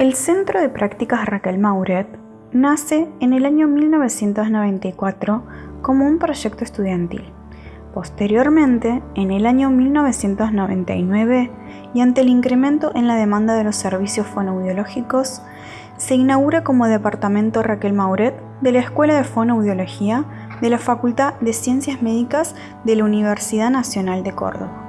El Centro de Prácticas Raquel Mauret nace en el año 1994 como un proyecto estudiantil. Posteriormente, en el año 1999, y ante el incremento en la demanda de los servicios fonoaudiológicos, se inaugura como Departamento Raquel Mauret de la Escuela de Fonoaudiología de la Facultad de Ciencias Médicas de la Universidad Nacional de Córdoba.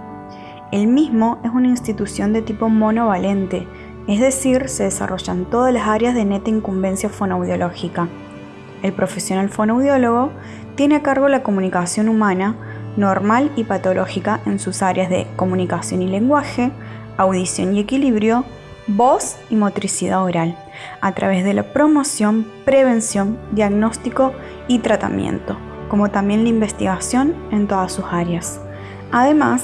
El mismo es una institución de tipo monovalente, es decir, se desarrollan todas las áreas de neta incumbencia fonoaudiológica. El profesional fonoaudiólogo tiene a cargo la comunicación humana, normal y patológica en sus áreas de comunicación y lenguaje, audición y equilibrio, voz y motricidad oral, a través de la promoción, prevención, diagnóstico y tratamiento, como también la investigación en todas sus áreas. Además,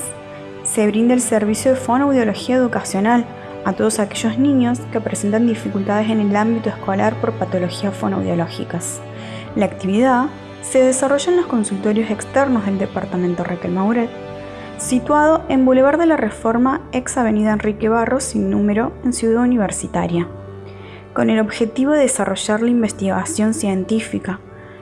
se brinda el servicio de fonoaudiología educacional a todos aquellos niños que presentan dificultades en el ámbito escolar por patologías fonoaudiológicas. La actividad se desarrolla en los consultorios externos del Departamento Raquel Mauret, situado en Boulevard de la Reforma, ex Avenida Enrique Barros, sin número, en Ciudad Universitaria, con el objetivo de desarrollar la investigación científica,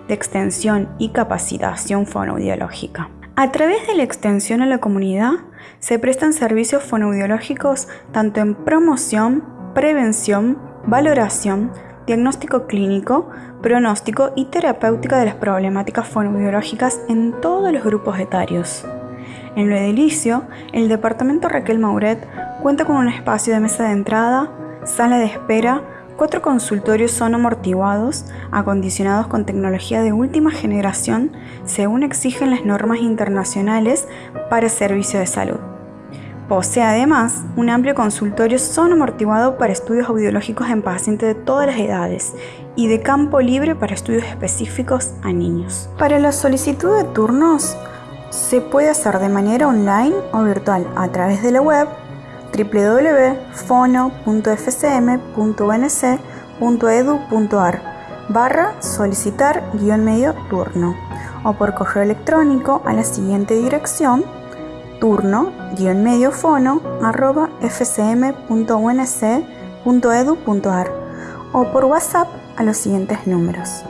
de extensión y capacitación fonoaudiológica. A través de la extensión a la comunidad, se prestan servicios fonoaudiológicos tanto en promoción, prevención, valoración, diagnóstico clínico, pronóstico y terapéutica de las problemáticas fonoaudiológicas en todos los grupos etarios. En lo edilicio, el departamento Raquel Mauret cuenta con un espacio de mesa de entrada, sala de espera, cuatro consultorios son amortiguados, acondicionados con tecnología de última generación, según exigen las normas internacionales para servicio de salud. Posee además un amplio consultorio son amortiguado para estudios audiológicos en pacientes de todas las edades y de campo libre para estudios específicos a niños. Para la solicitud de turnos se puede hacer de manera online o virtual a través de la web www.fono.fcm.unc.edu.ar barra solicitar guion medio turno o por correo electrónico a la siguiente dirección turno-mediofono arroba fcm.unc.edu.ar o por WhatsApp a los siguientes números